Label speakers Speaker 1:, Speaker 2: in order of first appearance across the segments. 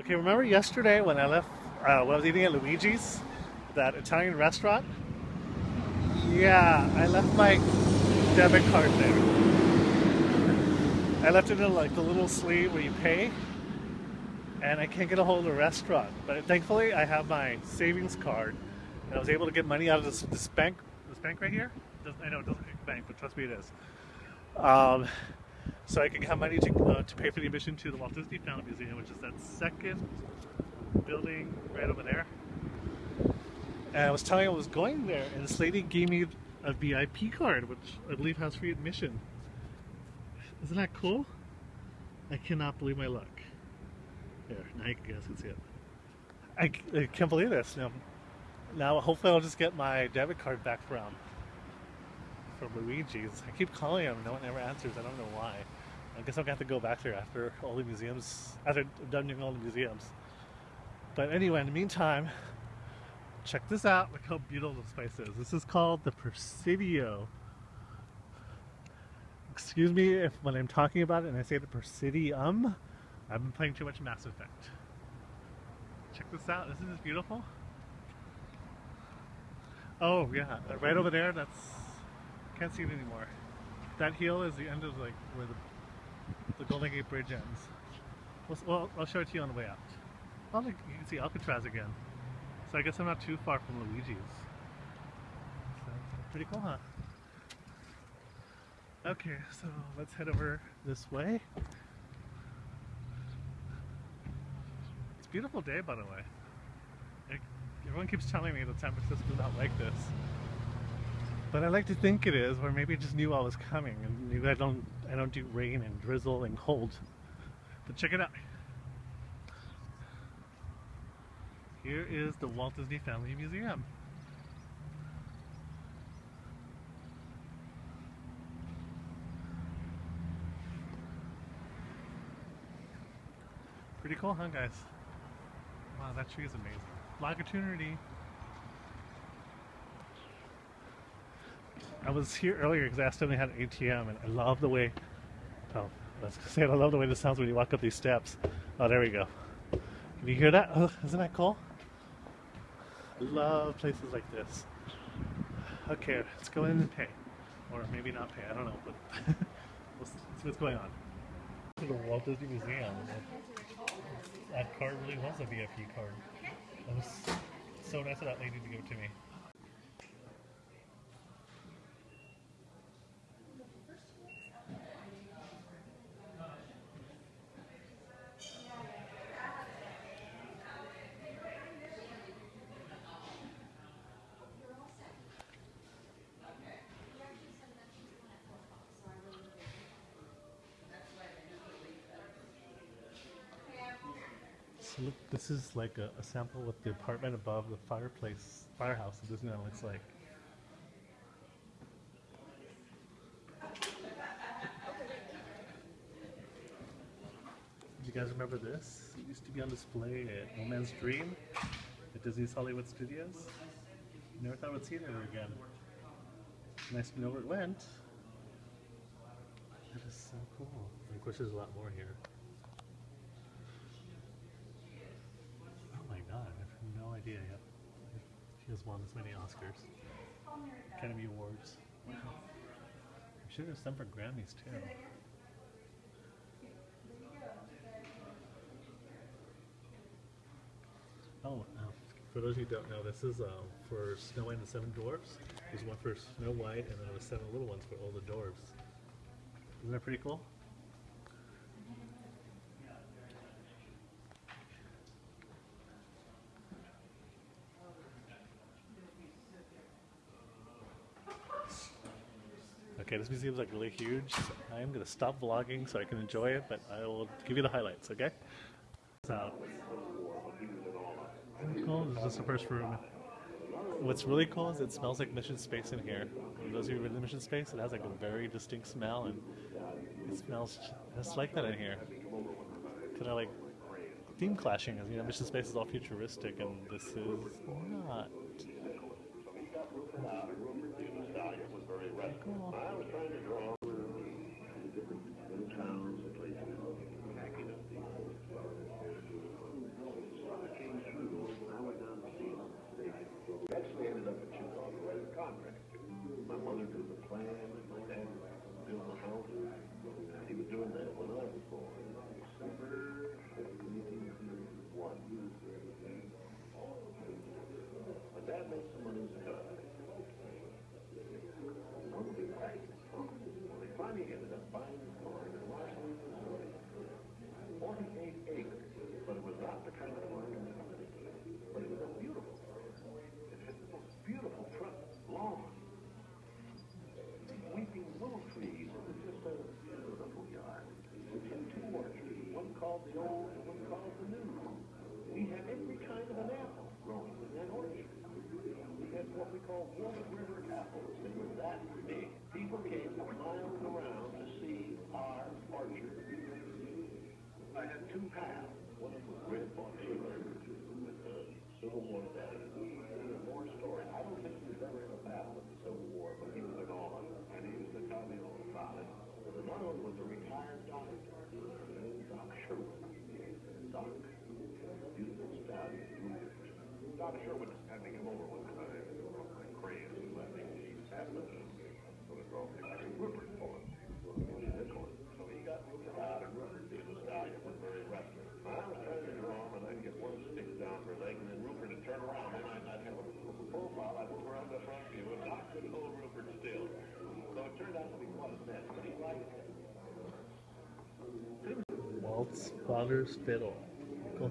Speaker 1: Okay, remember yesterday when I left, uh, when I was eating at Luigi's, that Italian restaurant? Yeah, I left my debit card there. I left it in like the little sleeve where you pay, and I can't get a hold of the restaurant. But thankfully, I have my savings card, and I was able to get money out of this, this bank, this bank right here. I know it doesn't look like a bank, but trust me, it is. Um, so I can have money to, uh, to pay for the admission to the Walt Disney Family Museum, which is that second building right over there. And I was telling I was going there, and this lady gave me a VIP card, which I believe has free admission. Isn't that cool? I cannot believe my luck. There, now you guys can see it. I, I can't believe this. Now, now, hopefully, I'll just get my debit card back from from Luigi's. I keep calling him, no one ever answers. I don't know why. I guess I'm gonna have to go back there after all the museums, after I'm done doing all the museums. But anyway, in the meantime, check this out. Look how beautiful this place is. This is called the Presidio. Excuse me if when I'm talking about it and I say the Presidium, I've been playing too much Mass Effect. Check this out. This is beautiful. Oh yeah, right over there. That's can't see it anymore. That hill is the end of like where the the Golden Gate Bridge ends. Well, well I'll show it to you on the way out. Look, you can see Alcatraz again. So I guess I'm not too far from Luigi's. So, pretty cool, huh? Okay, so let's head over this way. It's a beautiful day, by the way. Everyone keeps telling me that San Francisco's not like this. But I like to think it is, or maybe it just knew I was coming and knew I don't I don't do rain and drizzle and cold. But check it out. Here is the Walt Disney Family Museum. Pretty cool, huh guys? Wow, that tree is amazing. Longitudinity I was here earlier because I asked them they had an ATM, and I love the way. Oh, let's say. I love the way this sounds when you walk up these steps. Oh, there we go. Can you hear that? Oh, isn't that cool? I love places like this. Okay, let's go in and pay, or maybe not pay. I don't know, but let's see what's going on. To the Walt Disney Museum. That card really was a VIP card. It was so nice of that lady to give it to me. Look, this is like a, a sample of the apartment above the fireplace, firehouse at Disneyland looks like. Do you guys remember this? It used to be on display at One Man's Dream at Disney's Hollywood Studios. Never thought we'd see it ever again. Nice to know where it went. That is so cool. Of course, there's a lot more here. Oh my god, I have no idea yet. She has won as many Oscars. Academy Awards. Wow. I'm sure there's some for Grammys too. Oh, uh, for those of you who don't know, this is uh, for Snow White and the Seven Dwarfs. There's one for Snow White, and then there's seven little ones for all the dwarfs. Isn't that pretty cool? Okay, this museum is like really huge. I am going to stop vlogging so I can enjoy it, but I will give you the highlights, okay? So, cool. This is the first room. What's really cool is it smells like Mission Space in here. For those of you been to Mission Space, it has like a very distinct smell, and it smells just like that in here. Kind of like theme clashing, as you know, Mission Space is all futuristic, and this is not. Cool.
Speaker 2: called Wolf River Apples. It was that big. People came from miles around to see our orchard. I had two pals. One of them was Grandpa Taylor with the Civil War vet. More story. I don't think he was ever in a battle in the Civil War, but he was a gone, and he used to tell me all about it. But another one was a retired doctor, Doc Sherwood. Doc, beautiful stallion. Doc Sherwood had me come over one time, like crazy. I think he's having a sort of girl named Rupert for him. So he got Rupert out, and Rupert being a stallion was very restless. I was trying to draw him, and I'd get one stick down her leg, and then Rupert would turn around, and I'd not have a profile. I'd look around the front view, and Doc couldn't hold Rupert still. So it turned out to be quite a mess, but he liked it.
Speaker 1: Father's fiddle.
Speaker 2: It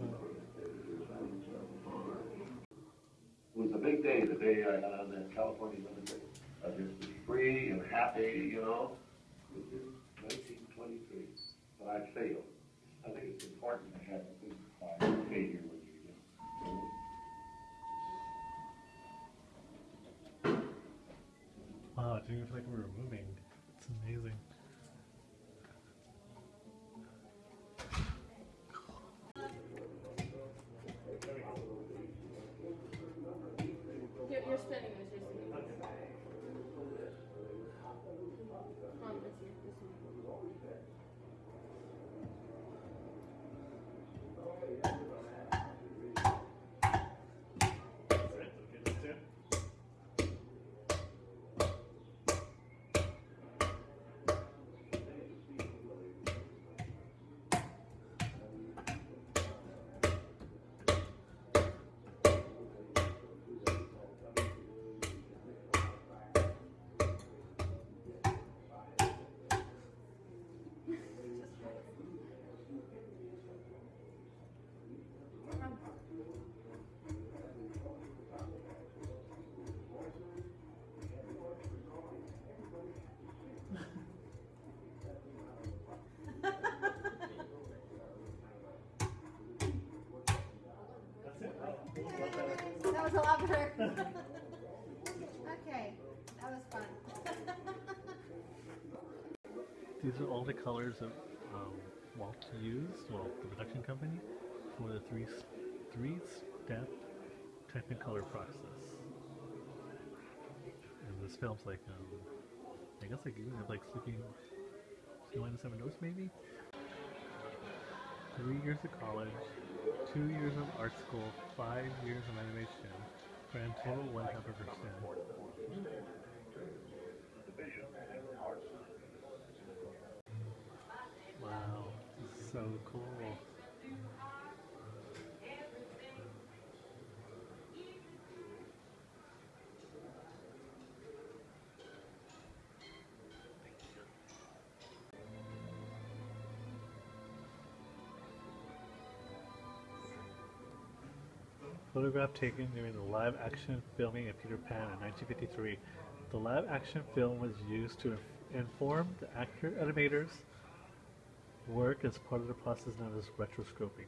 Speaker 2: was a big day, the day I got on that California Limited. I just was free and happy, you know. It was nineteen twenty-three, but I failed. I think it's important to have a good quiet failure when you.
Speaker 1: Wow, it didn't feel like we were moving. It's amazing.
Speaker 3: Was a lot better. okay, that was fun.
Speaker 1: These are all the colors that um, Walt used, well, the production company, for the three three step Technicolor process. And this film's like, um, I guess like even like Sleeping Snow White and the Seven Dwarfs maybe. Three years of college, two years of art school, five years of animation, grand total one hundred percent. Wow, this is so cool. Photograph taken during the live action filming of Peter Pan in 1953. The live action film was used to inform the actor animators work as part of the process known as rotoscoping.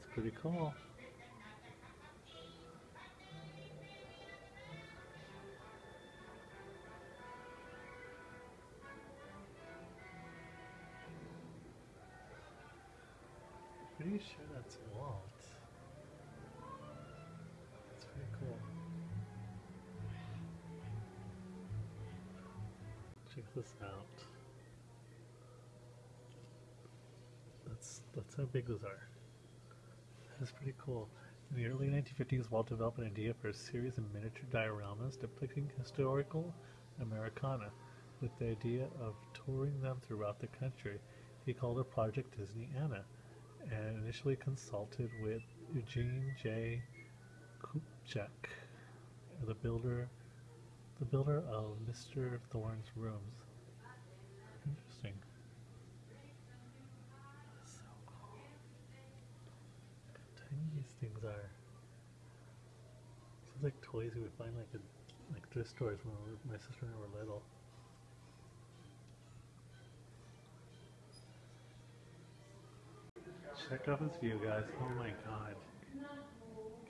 Speaker 1: It's pretty cool. Sure that's Walt. That's pretty cool. Check this out. That's that's how big those are. That's pretty cool. In the early 1950s, Walt developed an idea for a series of miniature dioramas depicting historical Americana, with the idea of touring them throughout the country. He called it Project Disneylandia, and initially consulted with Eugene J. Kupjack, the builder, the builder of Mr. Thorne's rooms. Interesting. So cool. How tiny these things are. Sounds like toys you would find like in like thrift stores when we were- my sister and I were little. Check out this view, guys. Oh my god.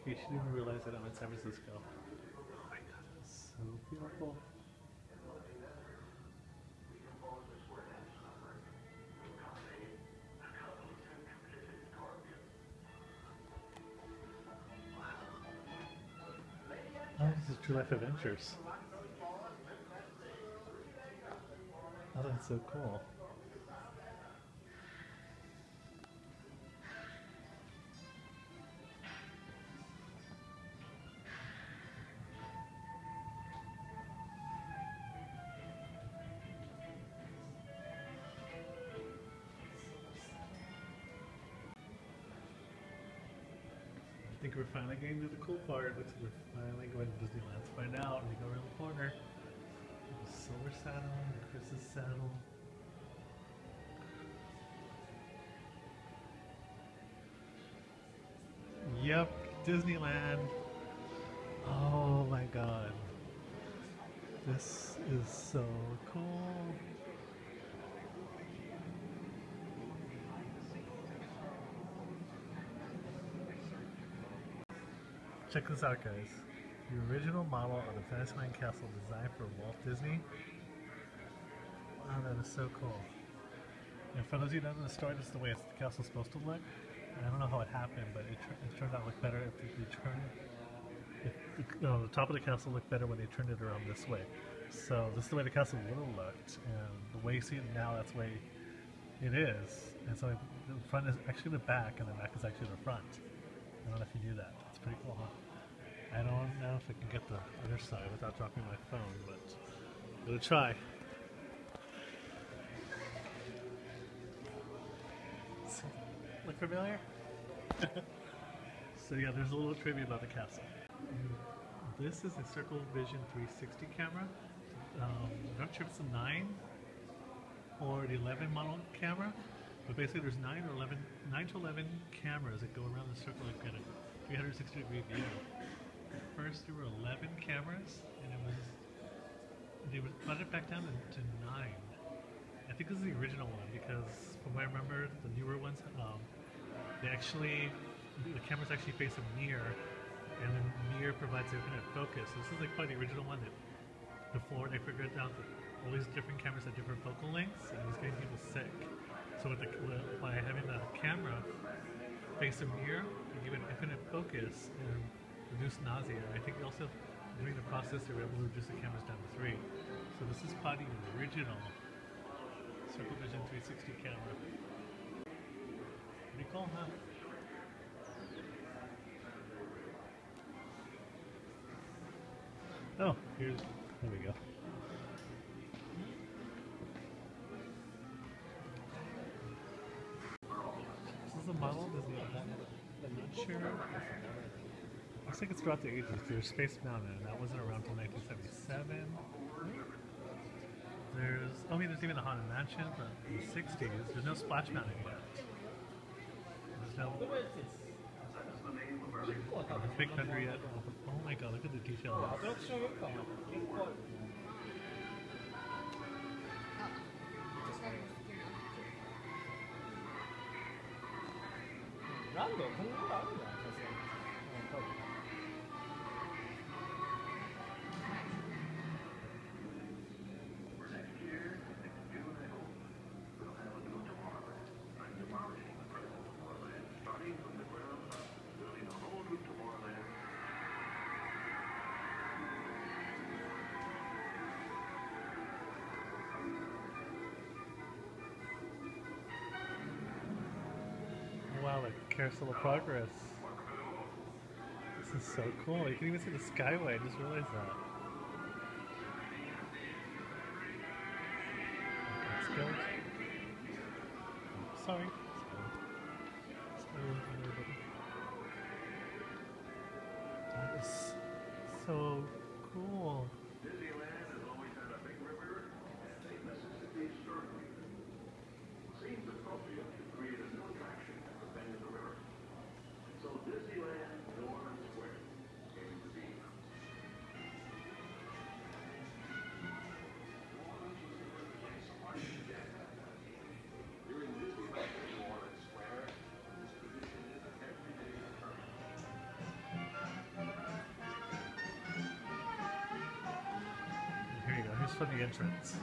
Speaker 1: You should even realize that I'm in San Francisco. Oh my god, it's so beautiful. Oh, this is True Life Adventures. Oh, that's so cool. I think we're finally getting to the cool part. Looks like we're finally going to Disneyland. Let's find out. We go around the corner. The silver saddle, the Chris's saddle. Yep, Disneyland. Oh my god. This is so cool. Check this out, guys. The original model of the Fantasyland Castle designed for Walt Disney. Wow, that is so cool. And for those of you don't know the story, this is the way the castle's supposed to look. And I don't know how it happened, but it, it turned out to look better if they turned. If the, no, the top of the castle looked better when they turned it around this way. So this is the way the castle would have looked, and the way you see it now, that's the way it is. And so the front is actually the back, and the back is actually the front. I don't know if you knew that. It's pretty cool, huh? I don't know if I can get the other side without dropping my phone, but I'm gonna try. Look familiar? so yeah, there's a little trivia about the castle. This is a Circle Vision 360 camera. Um, I'm not sure if it's a 9 or the 11 model camera, but basically there's 9 or 11, 9 to 11 cameras that go around the circle like in a 360 degree view. First there were 11 cameras, and it was they cut it back down to, nine. I think this is the original one because from what I remember, the newer ones, um, they actually the cameras actually face a mirror, and the mirror provides infinite focus. So This is like probably the original one that before they figured out that all these different cameras had different focal lengths, and it was getting people sick. So with the, by having the camera face a mirror, they give it infinite focus and reduce nausea. I think also during the process they were able to reduce the cameras down to three. So this is probably the original Circle Vision 360 camera. Pretty cool, huh? Oh, here's there we go. This is a model of Disneyland. I'm not sure. Looks like it's throughout the ages. There's Space Mountain, and that wasn't around until 1977. There's, oh, I mean, there's even the Haunted Mansion from the 60s. There's no Splash Mountain yet. There's no Big Thunder yet. Oh my god, look at the detail. Wow, like Carousel of Progress. Is so cool. You can even see the Skyway. I just realized that. Let's go. Oh, sorry. Go, everybody. That is so cool. From the entrance.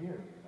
Speaker 4: Here,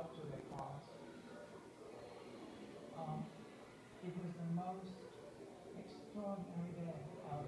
Speaker 5: helped to their cars. Um, it was the most extraordinary day of,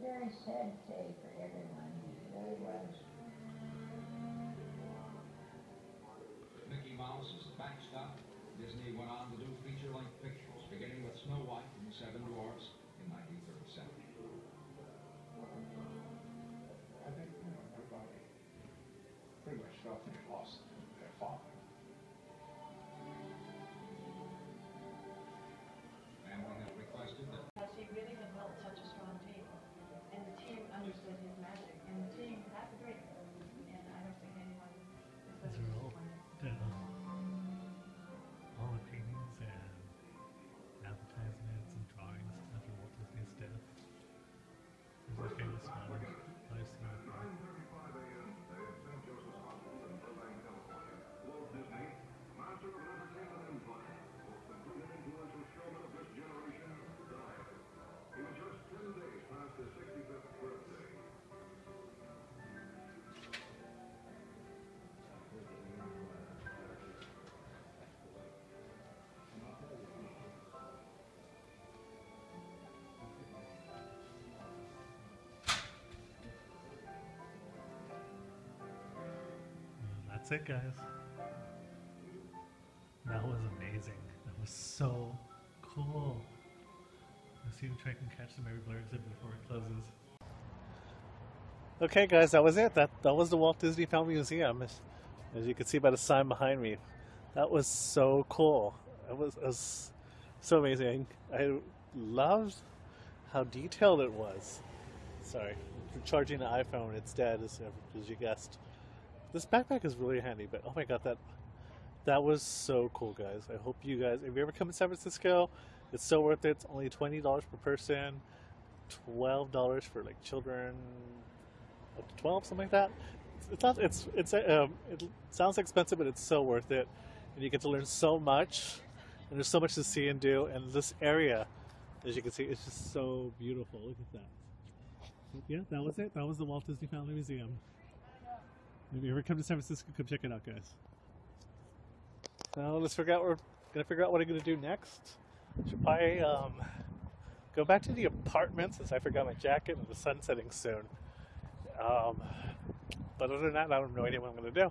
Speaker 6: very sad day for everyone, it really was.
Speaker 1: That's it, guys. That was amazing. That was so cool. Let's see if I can catch the Mary Blair exhibit before it closes. Okay, guys, that was it. That that was the Walt Disney Family Museum, as, as you can see by the sign behind me. That was so cool. It was, it was so amazing. I loved how detailed it was. Sorry, for charging the iPhone, it's dead, as, as you guessed. This backpack is really handy, but oh my god, that that was so cool, guys. I hope you guys, if you ever come to San Francisco, it's so worth it. It's only twenty dollars per person, twelve dollars for like children up to twelve, something like that. It's not. It's it's um, it sounds expensive, but it's so worth it, and you get to learn so much, and there's so much to see and do. And this area, as you can see, it's just so beautiful. Look at that. Yeah, that was it. That was the Walt Disney Family Museum. If you ever come to San Francisco, come check it out, guys. Now let's figure out we're gonna figure out what I'm gonna do next. Should I um, go back to the apartment since I forgot my jacket and the sun's setting soon. Um, but other than that, I have no idea what I'm gonna do.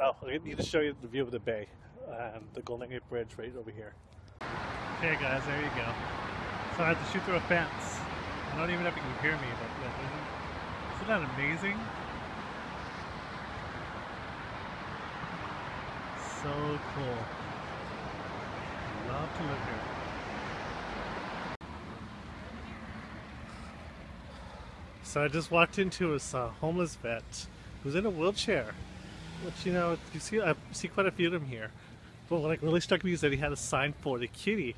Speaker 1: Oh, I need to show you the view of the bay and the Golden Gate Bridge right over here. Okay, guys, there you go. So I had to shoot through a fence. I don't even know if you can hear me, but isn't, isn't that amazing? So cool. Love to live here. So I just walked into a uh, homeless vet who's in a wheelchair, which you know you see I see quite a few of them here. But what like really struck me is that he had a sign for the kitty,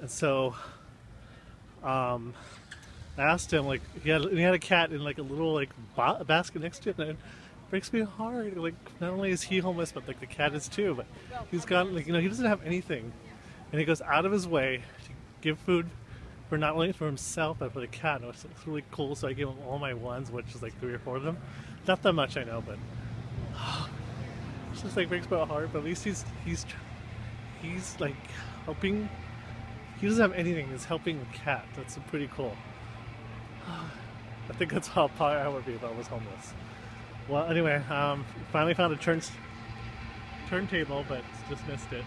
Speaker 1: and so um, I asked him like he had he had a cat in like a little like ba- basket next to it, and breaks me heart. Like not only is he homeless, but like the cat is too. But he's got like you know he doesn't have anything, and he goes out of his way to give food for not only for himself but for the cat. It's, it's really cool. So I gave him all my ones, which is like three or four of them. Not that much, I know, but it's just like breaks my heart. But at least he's he's he's like helping. He doesn't have anything. He's helping the cat. That's pretty cool. I think that's how I would be if I was homeless. Well, anyway, um, finally found a turn turntable, but just missed it.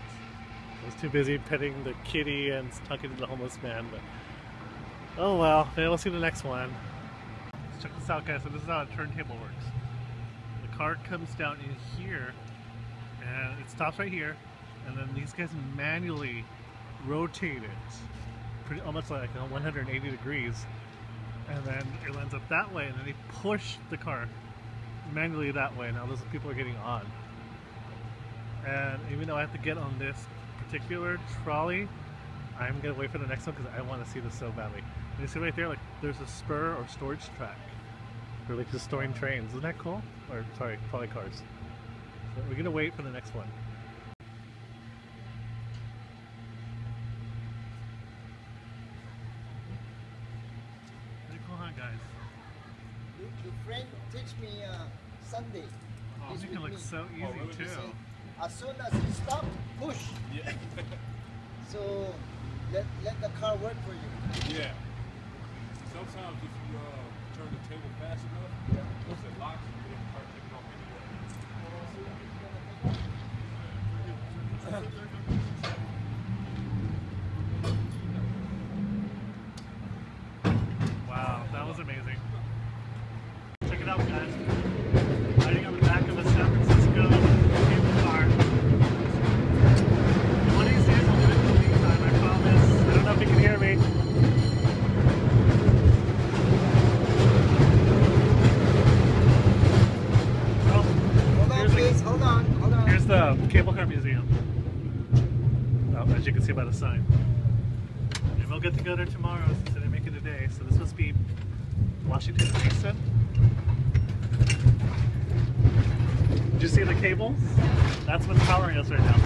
Speaker 1: I was too busy petting the kitty and talking to the homeless man. But oh well, maybe we'll see the next one. Let's check this out, guys. So this is how a turntable works. The car comes down in here, and it stops right here, and then these guys manually rotate it, pretty almost like 180 degrees, and then it ends up that way, and then they push the car manually that way. Now those people are getting on. And even though I have to get on this particular trolley, I'm gonna wait for the next one because I want to see this so badly. And you see right there, like there's a spur or storage track for like just storing trains. Isn't that cool? Or sorry, trolley cars. So we're gonna wait for the next one. Pretty cool, huh, guys?
Speaker 7: The, the friend teach me uh, Sunday.
Speaker 1: Oh,
Speaker 7: He's
Speaker 1: make it
Speaker 7: with
Speaker 1: look
Speaker 7: me.
Speaker 1: so easy
Speaker 7: He
Speaker 1: too.
Speaker 7: say, as soon as you stop, push.
Speaker 4: Yeah.
Speaker 7: So let let the car work for you.
Speaker 4: yeah. Sometimes if you uh, turn the table fast enough, once it locks, you can start taking off anyway.
Speaker 1: Wow, that was amazing. Check it out, guys. Riding on the back of a San Francisco cable car. One of these days I'll do it in the meantime, I promise. I don't know if you can hear me. Oh,
Speaker 7: Hold on,
Speaker 1: here's the-
Speaker 7: please. Hold on. Hold on.
Speaker 1: Here's the Cable Car Museum. Oh, as you can see by the sign. And we'll get to go there tomorrow since I didn't make it today. So this must be Washington Station. Did you see the cables? That's what's powering us right now.